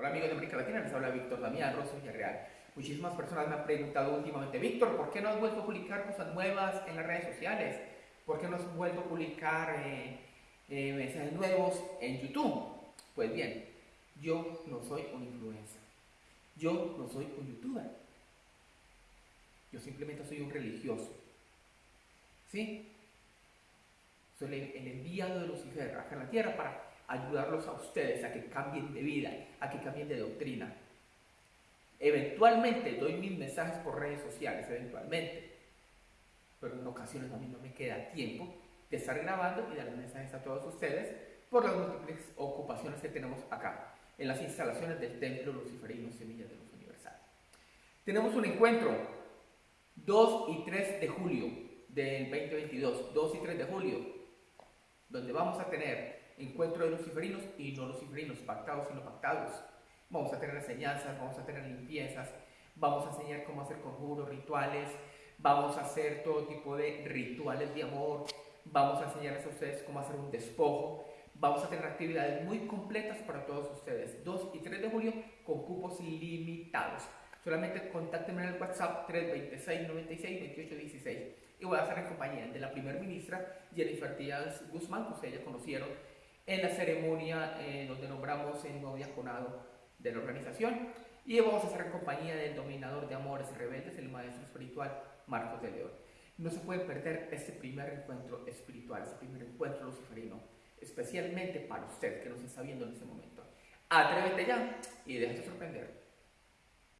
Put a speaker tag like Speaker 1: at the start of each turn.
Speaker 1: Hola amigos de América Latina, les habla Víctor Damián Rosso Villarreal. Muchísimas personas me han preguntado últimamente, Víctor, ¿por qué no has vuelto a publicar cosas nuevas en las redes sociales? ¿Por qué no has vuelto a publicar eh, eh, mensajes nuevos en YouTube? Pues bien, yo no soy un influencer. Yo no soy un youtuber. Yo simplemente soy un religioso. ¿Sí? Soy el, enviado de Lucifer acá en la tierra para ayudarlos a ustedes a que cambien de vida, a que cambien de doctrina. Eventualmente doy mis mensajes por redes sociales, eventualmente. Pero en ocasiones a mí no me queda tiempo de estar grabando y dar mensajes a todos ustedes por las múltiples ocupaciones que tenemos acá, en las instalaciones del Templo Luciferino Semilla de Luz Universal. Tenemos un encuentro 2 y 3 de julio del 2022, 2 y 3 de julio, donde vamos a tener encuentro de luciferinos y no luciferinos, pactados y no pactados. Vamos a tener enseñanzas, vamos a tener limpiezas, vamos a enseñar cómo hacer conjuros, rituales, vamos a hacer todo tipo de rituales de amor, vamos a enseñarles a ustedes cómo hacer un despojo, vamos a tener actividades muy completas para todos ustedes, 2 y 3 de julio con cupos limitados. Solamente contáctenme en el WhatsApp 326 96 28 16 y voy a estar en compañía de la primera ministra Jennifer Díaz Guzmán, que ustedes ya conocieron en la ceremonia eh, donde nombramos el nuevo diaconado de la organización y vamos a estar en compañía del dominador de amores rebeldes, el maestro espiritual Marcos de León. No se puede perder este primer encuentro espiritual, este primer encuentro luciferino, especialmente para usted que nos está viendo en este momento. Atrévete ya y déjate sorprender.